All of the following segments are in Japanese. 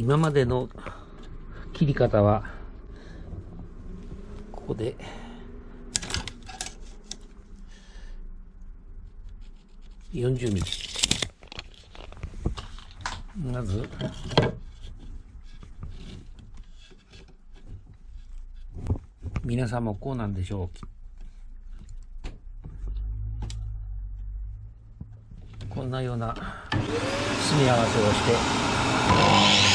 今までの切り方は、ここで、40ミリ。まず、皆さんもこうなんでしょう。こんなような組み合わせをして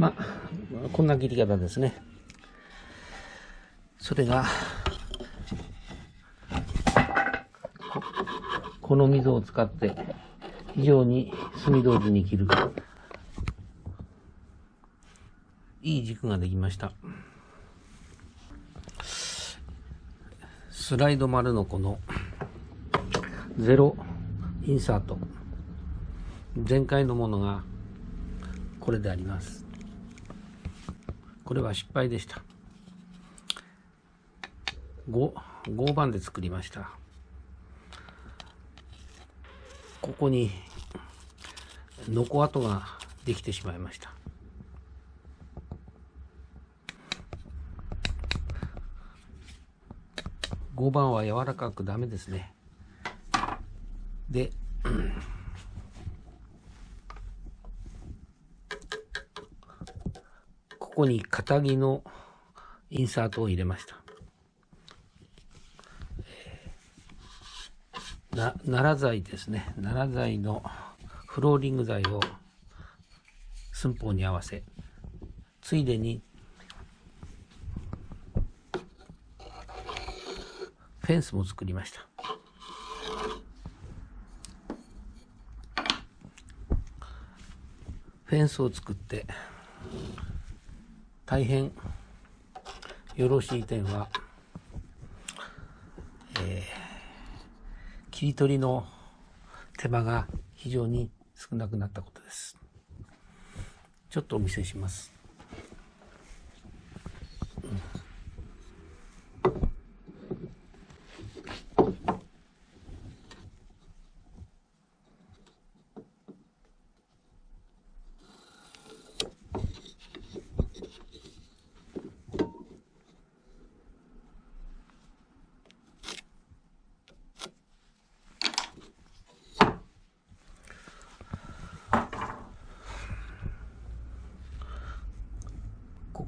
まあ。こんな切り方ですね。それがこの溝を使って非常に墨通りに切る。いい軸ができました。スライド丸のこのゼロインサート。前回のものがこれであります。これは失敗でした。5, 5番で作りました。ここにノコ跡ができてしまいました。5番は柔らかくダメですね。でここに肩着のインサートを入れました。な奈良材ですね。奈良材のフローリング材を寸法に合わせついでにフェンスも作りました。フェンスを作って大変よろしい点は、えー、切り取りの手間が非常に少なくなったことです。ちょっとお見せします。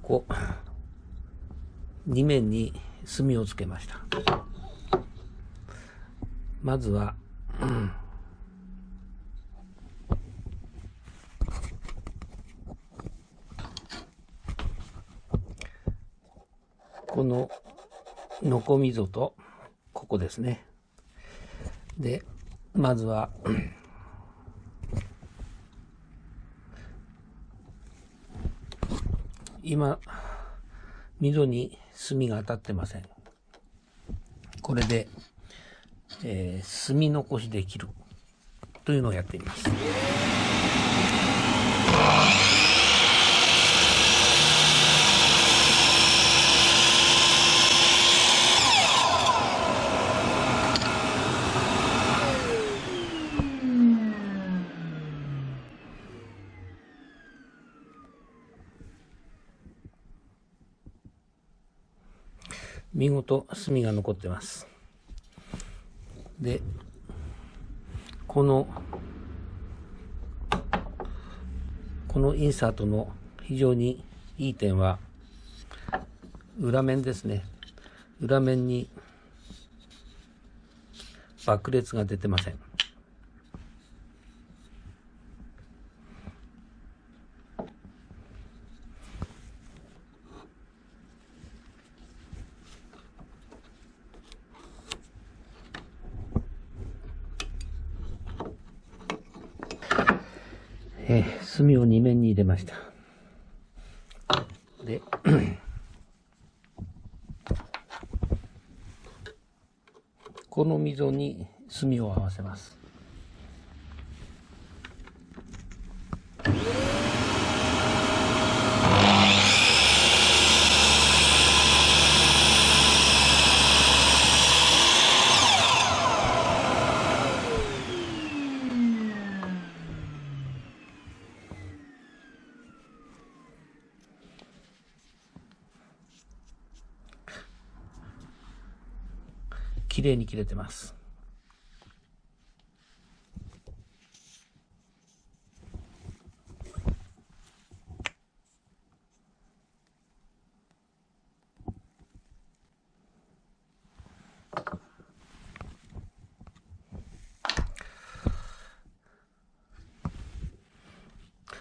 こ2面に墨をつけました。まずは、うん、こののこみぞとここですね。でまずは、今、溝に墨が当たってません。これで、えー、墨残しできるというのをやってみます。見事墨が残ってます。でこのこのインサートの非常にいい点は裏面ですね。裏面に爆裂が出てません。えー、墨を2面に入れました。で、この溝に炭を合わせます。綺麗に切れてます。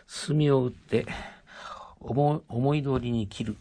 墨を打って思い通りに切る